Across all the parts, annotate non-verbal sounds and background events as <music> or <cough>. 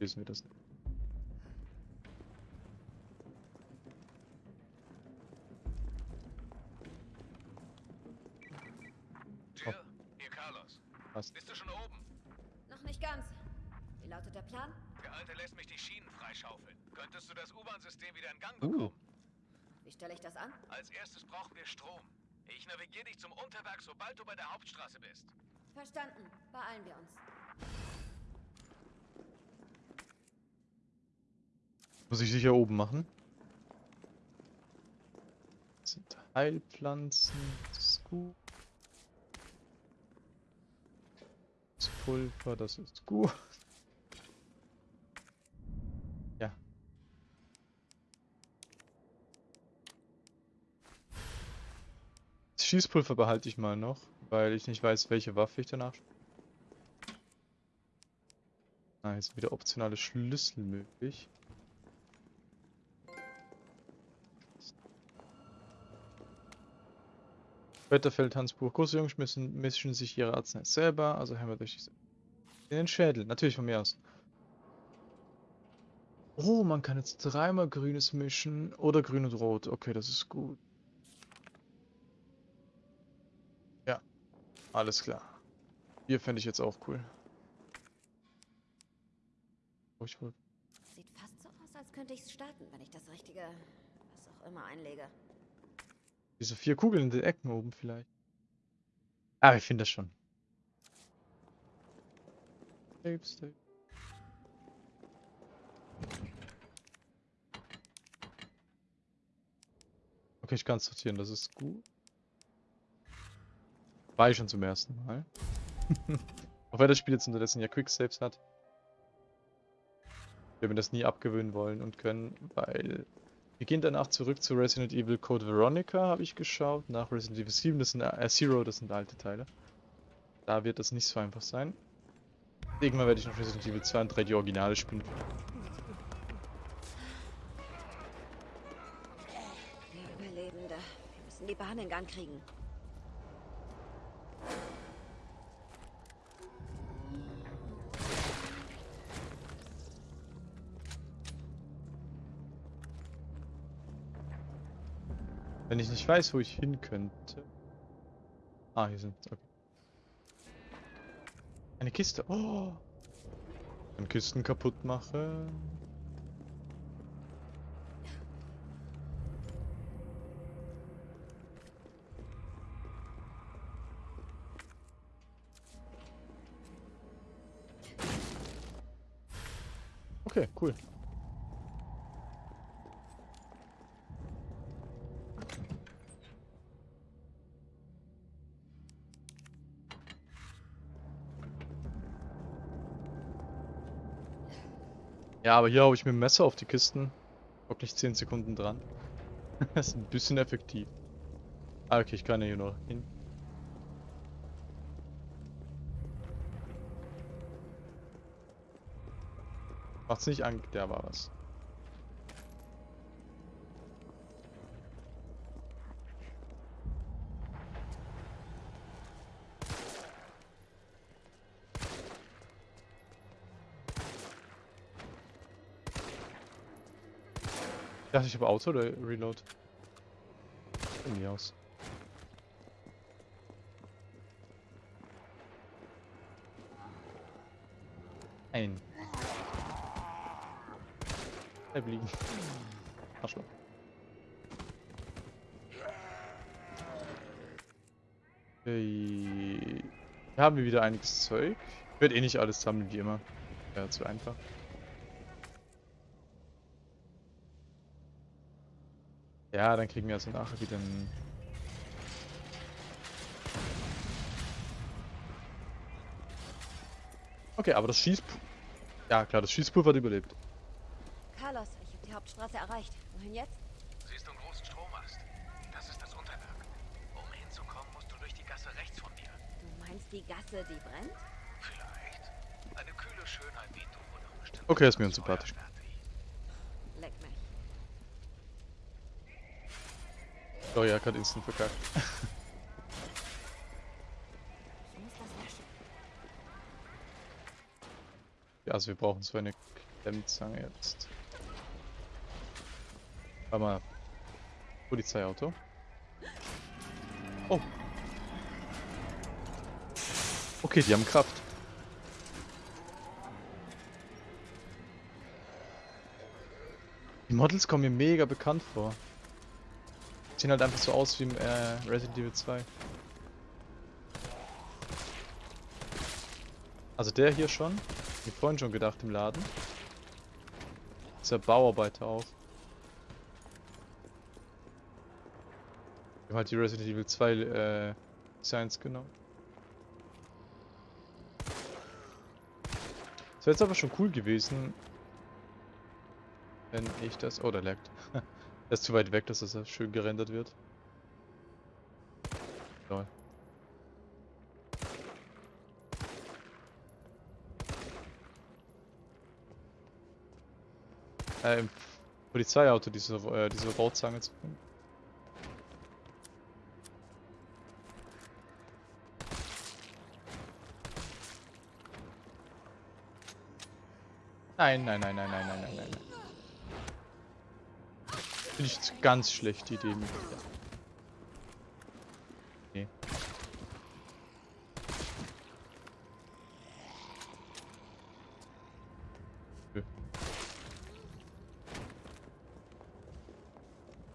Lesen wir das nicht. Jill, hier Carlos. Passt. Bist du schon oben? Noch nicht ganz. Wie lautet der Plan? Der Alte lässt mich die Schienen freischaufeln. Könntest du das U-Bahn-System wieder in Gang Uh. bekommen? Wie stelle ich das an? Als erstes brauchen wir Strom. Ich navigiere dich zum Unterwerk, sobald du bei der Hauptstraße bist. Verstanden. Beeilen wir uns. Muss ich sicher oben machen. Das sind Heilpflanzen. Das ist gut. Das Pulver, das ist gut. Ja. Das Schießpulver behalte ich mal noch, weil ich nicht weiß, welche Waffe ich danach. Ah, jetzt wieder optionale Schlüssel möglich. Wetterfeld, Hansbuch, große Jungs müssen, mischen sich ihre Arznei selber, also haben wir durch in den Schädel, natürlich von mir aus. Oh, man kann jetzt dreimal grünes mischen oder grün und rot. Okay, das ist gut. Ja, alles klar. Hier fände ich jetzt auch cool. Oh, ich wollte Sieht fast so aus, als könnte ich es starten, wenn ich das richtige, was auch immer einlege. Diese vier Kugeln in den Ecken oben vielleicht. Ah, ich finde das schon. Okay, ich kann sortieren, das ist gut. War ich schon zum ersten Mal. <laughs> Auch wenn das Spiel jetzt unterdessen ja Quicksaves hat. Wir werden das nie abgewöhnen wollen und können, weil wir gehen danach zurück zu Resident Evil Code Veronica, habe ich geschaut. Nach Resident Evil 7, das sind äh, Zero, das sind alte Teile. Da wird das nicht so einfach sein. Irgendwann werde ich noch Resident Evil 2 und 3 die Originale spielen. Der Überlebende. Wir müssen die Bahn in Gang kriegen. Wenn ich nicht weiß, wo ich hin könnte. Ah, hier sind. Okay. Eine Kiste. Oh! Wenn Kisten kaputt mache. Okay, cool. Ja, aber hier hau ich mit dem Messer auf die Kisten. Wirklich 10 Sekunden dran. <laughs> das ist ein bisschen effektiv. Ah, okay, ich kann ja hier noch hin. Macht's nicht an, der war was. Dachte, ich habe Auto oder Reload? Mir aus. Ein. Bleib liegen. Arschloch. Okay. Hier haben wir wieder einiges Zeug. Werde eh nicht alles sammeln, wie immer. Wäre zu einfach. Ja, dann kriegen wir also nachher wieder ein... Okay, aber das Schießpulver... Ja klar, das Schießpulver hat überlebt. Carlos, ich habe die Hauptstraße erreicht. Wohin jetzt? Siehst du einen großen Strommast? Das ist das Unterwerk. Um hinzukommen, musst du durch die Gasse rechts von dir. Du meinst die Gasse, die brennt? Vielleicht. Eine kühle Schönheit wie du und. Okay, ist mir unsympathisch. Leck mich. Oh ja, gerade instant verkackt. <laughs> Löschen. Also wir brauchen so eine Klemmzange jetzt. Warte mal. Polizeiauto. Oh. Okay, die haben Kraft. Die Models kommen mir mega bekannt vor. Sehen halt einfach so aus wie im äh, Resident Evil 2. Also der hier schon. Wie vorhin schon gedacht im Laden. Ist ja Bauarbeiter auch. Wir haben halt die Resident Evil 2 äh, Designs genommen. Das wäre jetzt aber schon cool gewesen, wenn ich das... Oh, der laggt. <laughs> er ist zu weit weg, dass das schön gerendert wird. Lol. Äh, im Polizeiauto diese, äh, diese Bauzange zu finden. Nein, nein, nein, nein, nein, nein, nein, nein. Ich ganz schlechte Idee mit der. Nee.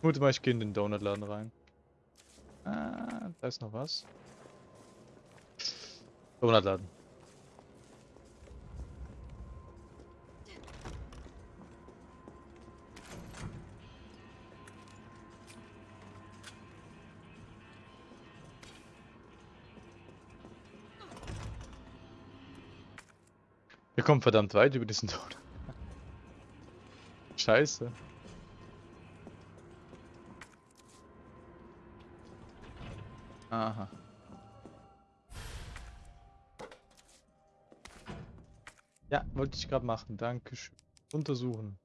Gut, mal ich gehe in den Donutladen rein. Ah, da ist noch was. Donutladen. Kommen verdammt weit über diesen Donut. Scheiße. Aha. Ja, wollte ich gerade machen. Dankeschön. Untersuchen.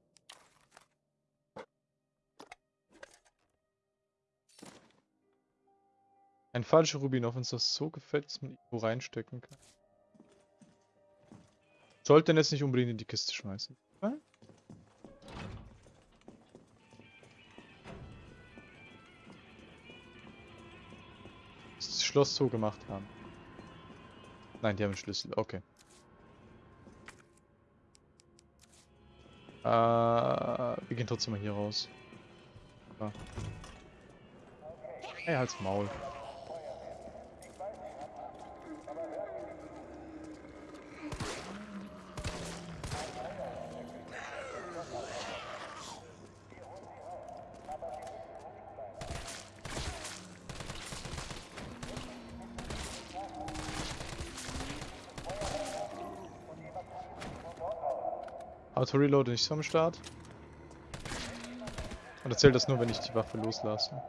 Ein falscher Rubin, auf uns das so gefällt, dass man irgendwo reinstecken kann. Sollten jetzt nicht unbedingt in die Kiste schmeißen. Ja? Das Schloss so gemacht haben. Nein, die haben einen Schlüssel. Okay. Äh, wir gehen trotzdem mal hier raus. Ja. Hey, halt's Maul. Auto-Reload nicht am Start. Und erzählt das nur, wenn ich die Waffe loslasse.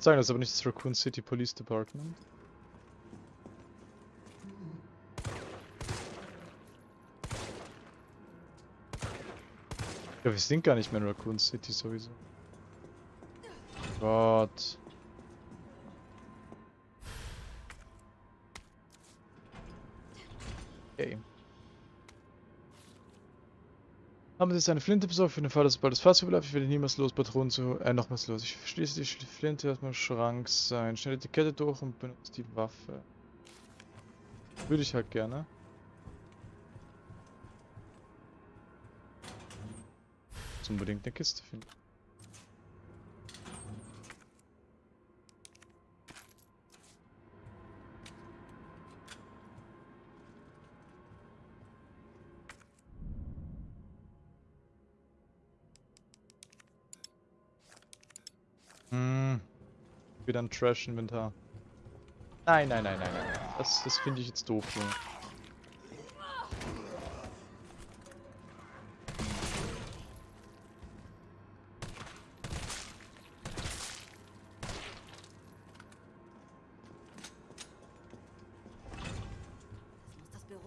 Würde sagen, das ist aber nicht das Raccoon City Police Department. Ja, wir sind gar nicht mehr in Raccoon City sowieso. Gott. Okay. Haben Sie jetzt eine Flinte besorgt für den Fall, dass bald das Fahrzeug bleibt? Ich werde niemals los, Patronen zu... Äh, nochmals los. Ich verschließe die Flinte erstmal Schrank sein. Schnell die Kette durch und benutze die Waffe. Würde ich halt gerne. Unbedingt eine Kiste finden. Wieder ein Trash-Inventar. Nein, nein, nein, nein, nein. Das, das finde ich jetzt doof, Junge.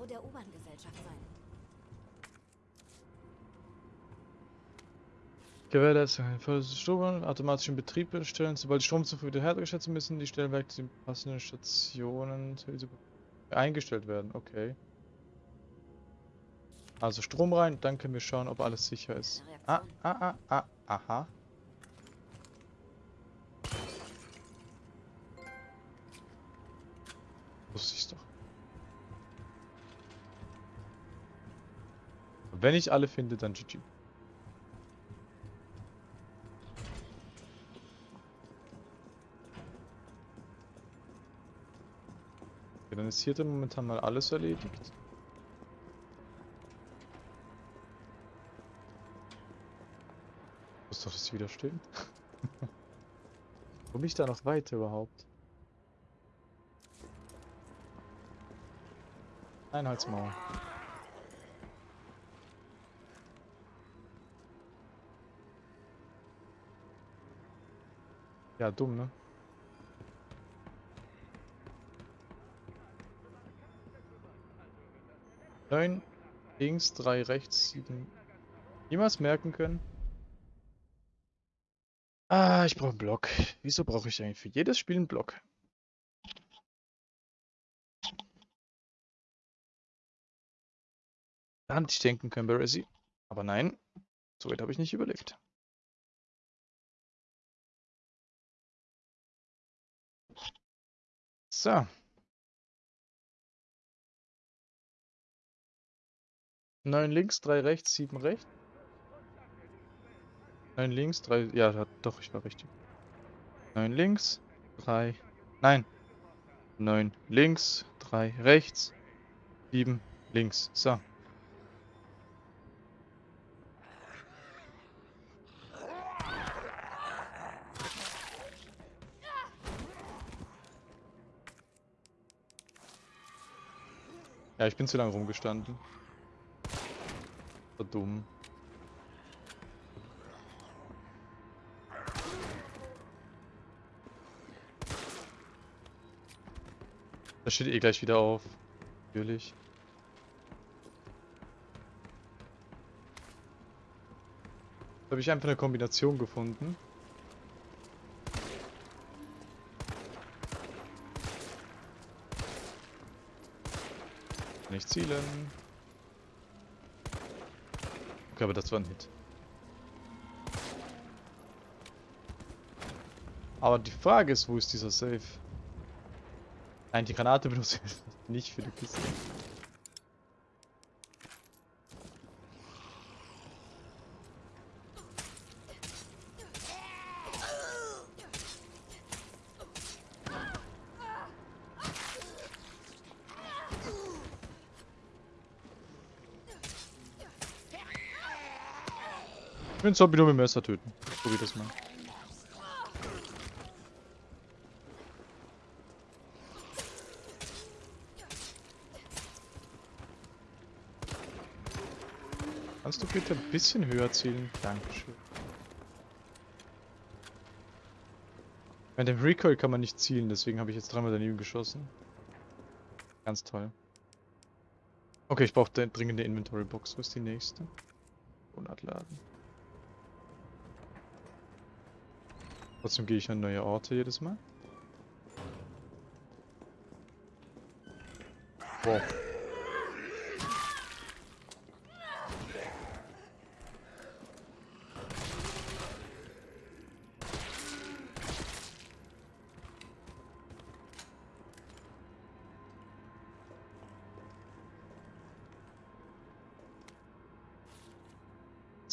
der U-Bahn-Gesellschaft sein. Gewährleistung. Strom automatisch in Betrieb stellen. Sobald die Stromzufuhr wieder hergestellt sind, müssen die Stellwerke zu den passenden Stationen eingestellt werden. Okay. Also Strom rein, dann können wir schauen, ob alles sicher ist. Ah, ah, ah, ah, aha. Wusste ich's doch. Wenn ich alle finde, dann GG. Okay, dann ist hier dann momentan mal alles erledigt. Muss doch das wieder stehen. Komme <laughs> ich da noch weiter überhaupt? Einheitsmauer. Ja, dumm, ne? Neun links, drei rechts, sieben. Niemals merken können. Ah, ich brauche einen Block. Wieso brauche ich eigentlich für jedes Spiel einen Block? Da hätte ich denken können bei Resi. Aber nein, so weit habe ich nicht überlegt. So. 9 links, 3 rechts, 7 rechts. 9 links, 3. Ja, doch, ich war richtig. 9 links, 3. Nein. 9 links, 3 rechts, 7 links. So. Ja, ich bin zu lange rumgestanden. So dumm. Das steht eh gleich wieder auf. Natürlich. Da habe ich einfach eine Kombination gefunden. Nicht zielen. Aber das war ein Hit. Aber die Frage ist, wo ist dieser Safe? Nein, die Granate benutze ich <laughs> nicht für die Kiste. Ich will Zombie nur mit dem Messer töten. Ich probier das mal. Kannst du bitte ein bisschen höher zielen? Dankeschön. Mit dem Recoil kann man nicht zielen, deswegen habe ich jetzt dreimal daneben geschossen. Ganz toll. Okay, ich brauche dringend eine Inventory Box. Wo ist die nächste? Monatladen. Trotzdem gehe ich an neue Orte jedes Mal. Wow.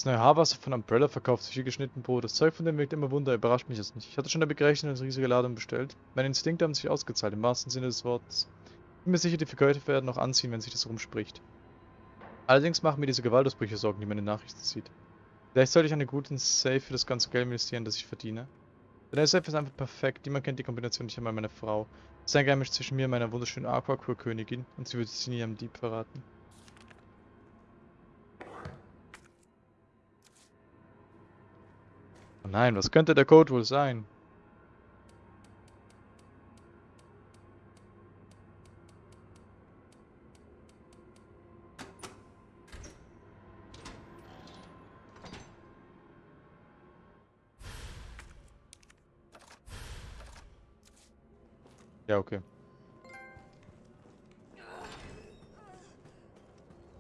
Das neue Haarwasser von Umbrella verkauft sich wie geschnitten Brot. Das Zeug von dem wirkt immer Wunder, überrascht mich jetzt nicht. Ich hatte schon damit gerechnet und riesige Ladung bestellt. Meine Instinkte haben sich ausgezahlt, im wahrsten Sinne des Wortes. Ich bin mir sicher, die Verkäufer werden noch anziehen, wenn sich das rumspricht. Allerdings machen mir diese Gewaltausbrüche Sorgen, die meine Nachrichten zieht. Vielleicht sollte ich einen guten Safe für das ganze Geld investieren, das ich verdiene. Denn der Safe ist einfach perfekt. Niemand kennt die Kombination nicht einmal meine Frau. Es ist ein Geheimnis zwischen mir und meiner wunderschönen Aquacure-Königin und sie würde sie nie am Dieb verraten. nein, was könnte der Code wohl sein? Ja, okay.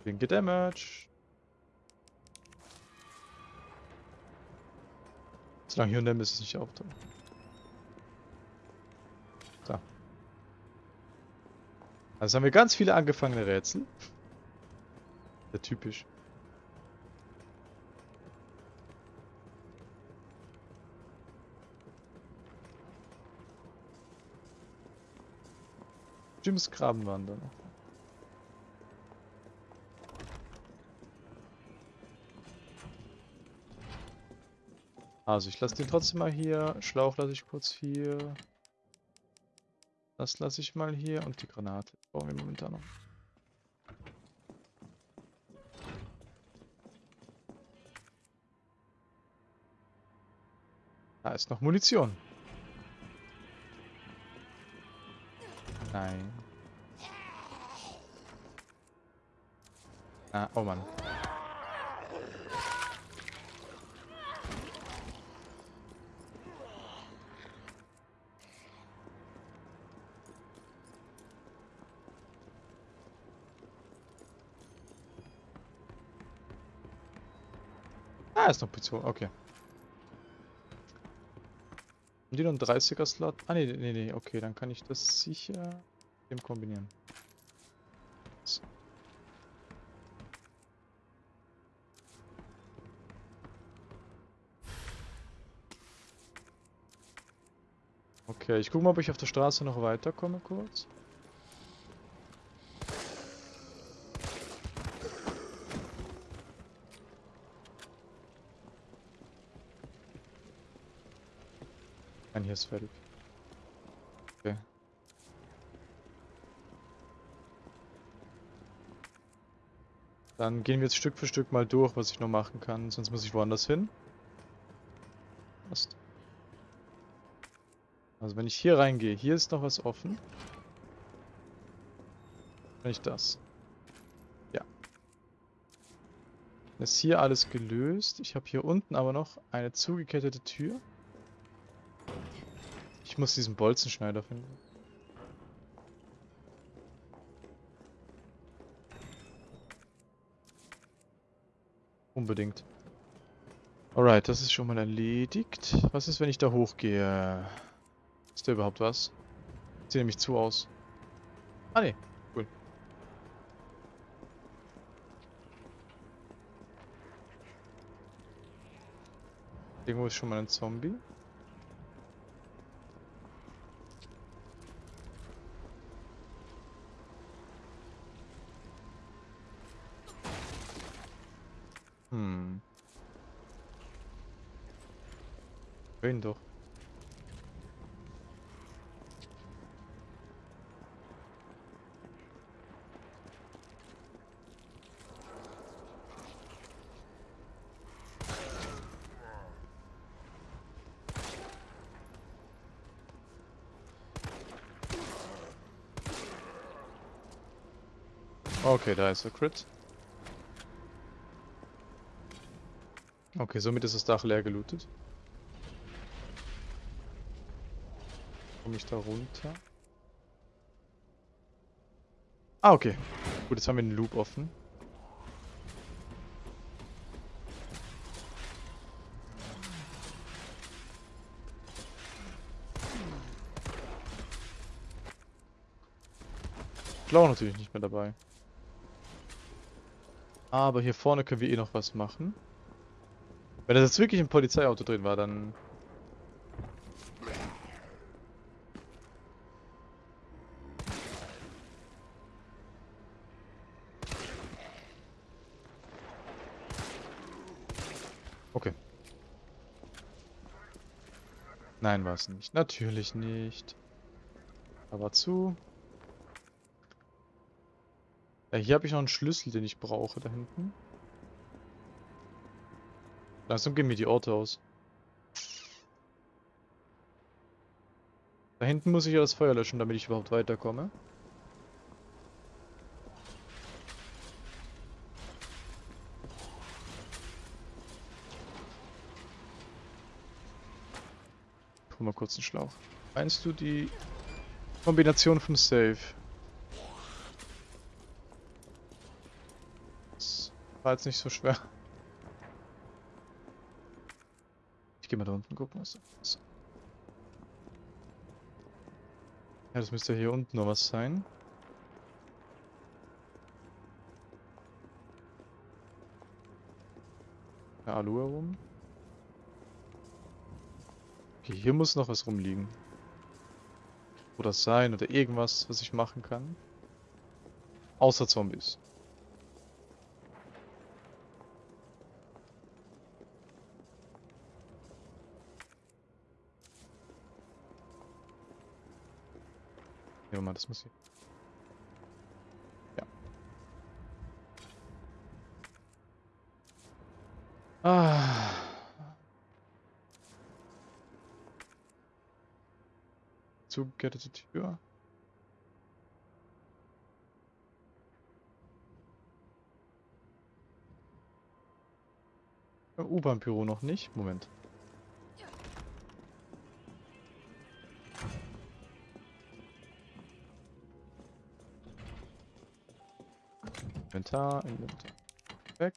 Winke Damage. Solange hier und dann ist es nicht auftauchen. So. Also haben wir ganz viele angefangene Rätsel. Ja, typisch. Jims Graben waren da noch. Also ich lasse den trotzdem mal hier. Schlauch lasse ich kurz hier. Das lasse ich mal hier und die Granate brauchen wir momentan noch. Da ist noch Munition. Nein. Ah, oh Mann. Ist noch Pizza. Okay. Haben die noch einen 30er Slot? Ah, nee, nee, nee. Okay, dann kann ich das sicher mit dem kombinieren. Okay, ich gucke mal, ob ich auf der Straße noch weiterkomme kurz. Hier ist fertig. Okay. Dann gehen wir jetzt Stück für Stück mal durch, was ich noch machen kann, sonst muss ich woanders hin. Passt. Also wenn ich hier reingehe, hier ist noch was offen. Wenn ich das. Ja. Ist hier alles gelöst. Ich habe hier unten aber noch eine zugekettete Tür. Muss diesen Bolzenschneider finden. Unbedingt. Alright, das ist schon mal erledigt. Was ist, wenn ich da hochgehe? Ist da überhaupt was? Sieht nämlich zu aus. Ah ne, cool. Irgendwo ist schon mal ein Zombie. Wen doch. Okay, da ist der Crit. Okay, somit ist das Dach leer gelootet. Komme ich da runter? Ah, okay. Gut, jetzt haben wir den Loop offen. Blau natürlich nicht mehr dabei. Aber hier vorne können wir eh noch was machen. Wenn das jetzt wirklich ein Polizeiauto drin war, dann... Okay. Nein, war es nicht. Natürlich nicht. Aber zu. Ja, hier habe ich noch einen Schlüssel, den ich brauche, da hinten. Langsam gehen mir die Orte aus. Da hinten muss ich ja das Feuer löschen, damit ich überhaupt weiterkomme. Guck mal kurz einen Schlauch. Meinst du die... Kombination von Safe. Das war jetzt nicht so schwer. Ich gehe mal da unten gucken, was da ist. Ja, das müsste hier unten noch was sein. Ja, Alu herum. Okay, hier muss noch was rumliegen. Oder sein oder irgendwas, was ich machen kann. Außer Zombies. Ja, mal, das muss hier. Zugekettete Tür. U-Bahn-Büro noch nicht. Moment. Inventar, Inventar. Weg.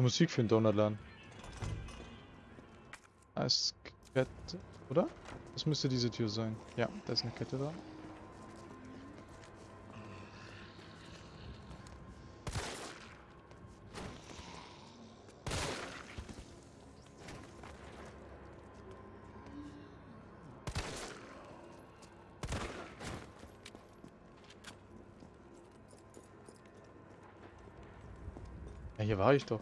Gute Musik für den Donutladen. Ist Kette, oder? Das müsste diese Tür sein. Ja, da ist eine Kette da. Hier war ich doch.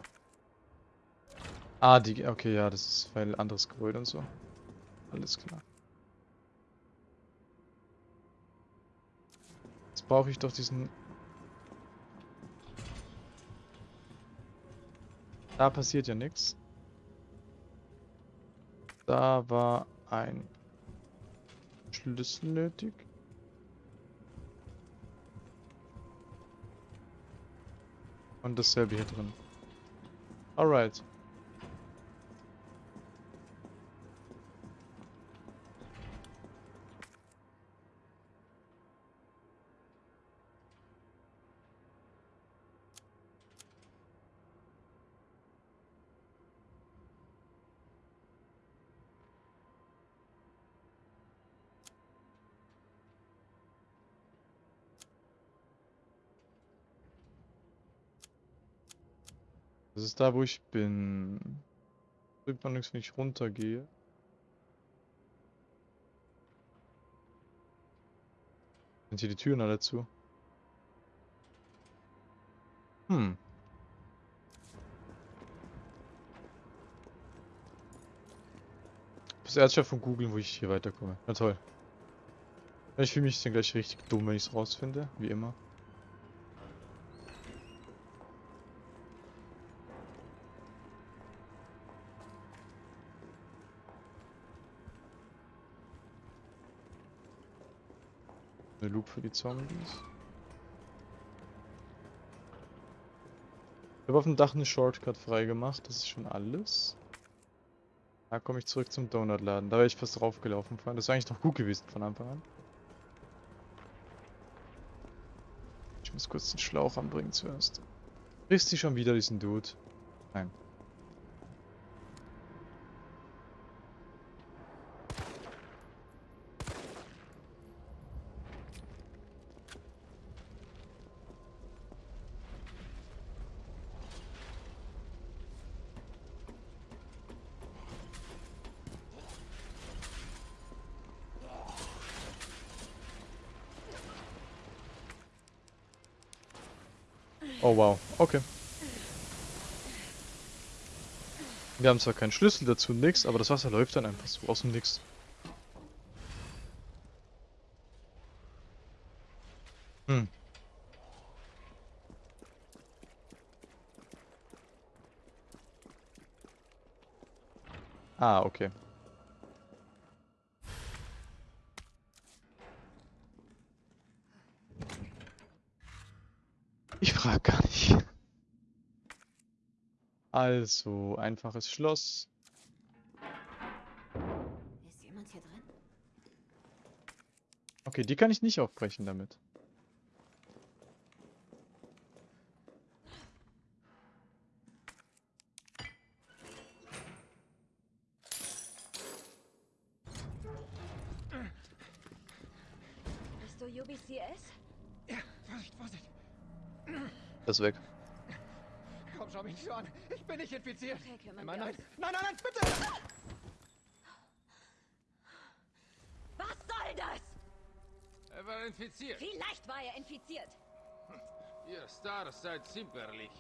Ah, die, okay, ja, das ist weil anderes Gebäude und so. Alles klar. Jetzt brauche ich doch diesen... Da passiert ja nichts. Da war ein Schlüssel nötig. Und dasselbe hier drin. Alright. Das ist da, wo ich bin. Bringt noch nichts, wenn ich runtergehe. Sind hier die Türen alle zu? Hm. Erst schon von googeln, wo ich hier weiterkomme. Na toll. Ich fühle mich dann gleich richtig dumm, wenn ich es rausfinde, wie immer. Eine Loop für die Zombies. Ich habe auf dem Dach einen Shortcut freigemacht, das ist schon alles. Da komme ich zurück zum Donutladen. Da wäre ich fast draufgelaufen. Das wäre eigentlich doch gut gewesen von Anfang an. Ich muss kurz den Schlauch anbringen zuerst. Kriegst du schon wieder diesen Dude? Nein. Oh wow, okay. Wir haben zwar keinen Schlüssel dazu, nix, aber das Wasser läuft dann einfach so aus dem Nix. Hm. Ah, okay. Ich frag gar nicht. Also, einfaches Schloss. Ist jemand hier drin? Okay, die kann ich nicht aufbrechen damit. Bist du UBCS? Ja, Vorsicht, Vorsicht. Das ist weg. Komm, schau mich nicht so an. Ich bin nicht infiziert. Okay, Nein, nein, nein, nein, nein, bitte! Was soll das? Er war infiziert. Vielleicht war er infiziert. Ihr Stars seid zimperlich.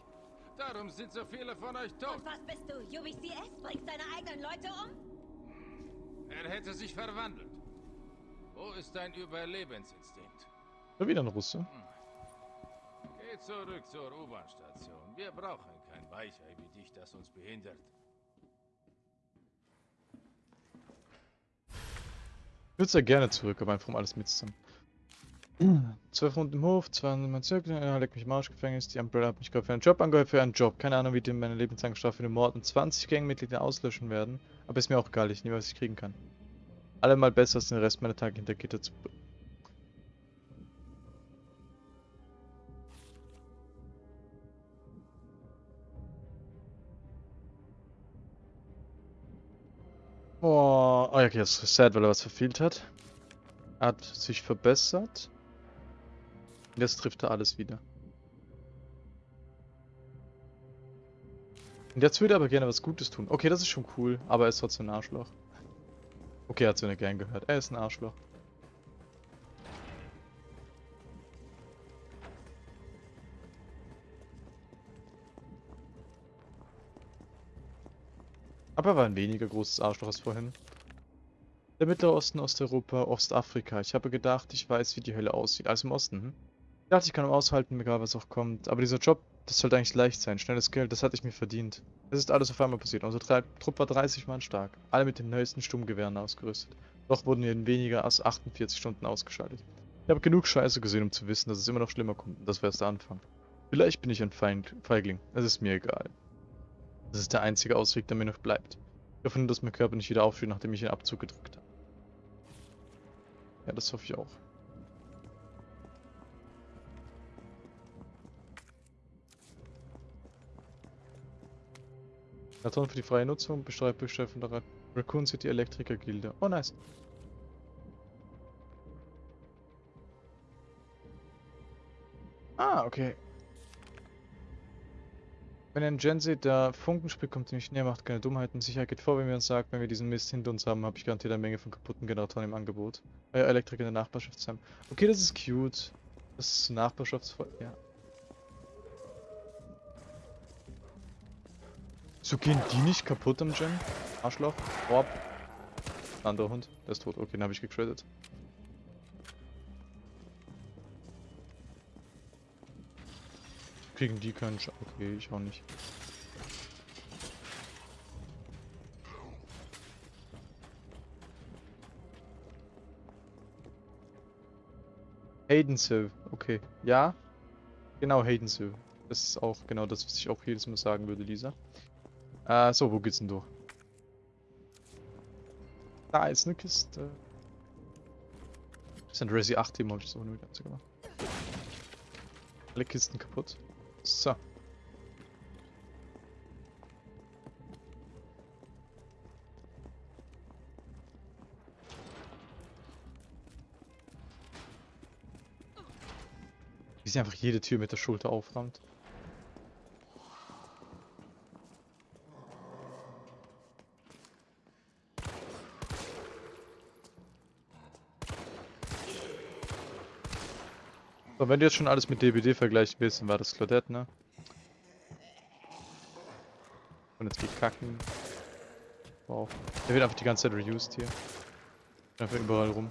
Darum sind so viele von euch tot. Und was bist du? UBCS? Bringst deine eigenen Leute um? Er hätte sich verwandelt. Wo ist dein Überlebensinstinkt? Wieder ein Russe. Geh zurück zur U-Bahn-Station. Wir brauchen kein Weichei wie dich, das uns behindert. Ich würde sehr gerne zurück, aber einfach um alles mitzunehmen. <clears throat> Zwölf Runden im Hof, 200 Mal Zirkel, ja, leck mich im Gefängnis, die Umbrella hat mich gerade für einen Job angehört, für einen Job. Keine Ahnung, wie die meine lebenslange Strafe für den Mord und 20 Gangmitglieder auslöschen werden. Aber ist mir auch egal, ich nehme, was ich kriegen kann. Allemal besser als den Rest meiner Tage hinter Gitter zu... Oh, oh okay, das ist sad, weil er was verfehlt hat. Er hat sich verbessert. Jetzt trifft er alles wieder. Und jetzt würde er aber gerne was Gutes tun. Okay, das ist schon cool, aber er ist trotzdem ein Arschloch. Okay, er hat so eine Gang gehört. Er ist ein Arschloch. Aber er war ein weniger großes Arschloch als vorhin. Der Mittlere Osten, Osteuropa, Ostafrika. Ich habe gedacht, ich weiß, wie die Hölle aussieht. Also im Osten, hm? Ich dachte, ich kann aushalten, egal was auch kommt. Aber dieser Job, das sollte eigentlich leicht sein. Schnelles Geld, das hatte ich mir verdient. Es ist alles auf einmal passiert. Unser Tre Trupp war 30 Mann stark. Alle mit den neuesten Sturmgewehren ausgerüstet. Doch wurden wir in weniger als 48 Stunden ausgeschaltet. Ich habe genug Scheiße gesehen, um zu wissen, dass es immer noch schlimmer kommt. Das wäre erst der Anfang. Vielleicht bin ich ein Feind Feigling. Es ist mir egal. Das ist der einzige Ausweg, der mir noch bleibt. Ich hoffe nur, dass mein Körper nicht wieder aufsteht, nachdem ich den Abzug gedrückt habe. Ja, das hoffe ich auch. Karton für die freie Nutzung, besteuert Besteuer von der Ra- Raccoon City Elektriker Gilde. Oh, nice. Ah, okay. Wenn ihr einen Gen seht, der Funken spielt, kommt ziemlich näher, macht keine Dummheiten. Sicherheit geht vor, wenn wir uns sagt, wenn wir diesen Mist hinter uns haben, habe ich garantiert eine Menge von kaputten Generatoren im Angebot. Euer Elektriker in der Nachbarschaft haben. Okay, das ist cute. Das ist Nachbarschaftsvoll. Ja. So gehen die nicht kaputt am Gen? Arschloch. Orb. Anderer Hund. Der ist tot. Okay, den habe ich gecredit. Kriegen die keinen Sch Okay, ich auch nicht. Haydensill. Okay. Ja. Genau, Haydensill. Das ist auch genau das, was ich auch jedes Mal sagen würde, Lisa. Äh, so, wo geht's denn durch? Da ist eine Kiste. Das sind Resi 8 Team, habe ich so eine ganze gemacht. Alle Kisten kaputt. So. Wie sie einfach jede Tür mit der Schulter auframmt. So, wenn du jetzt schon alles mit DBD vergleichen willst, dann war das Claudette, ne? Und jetzt geht kacken. Wow. Der wird einfach die ganze Zeit reused hier. Einfach überall rum.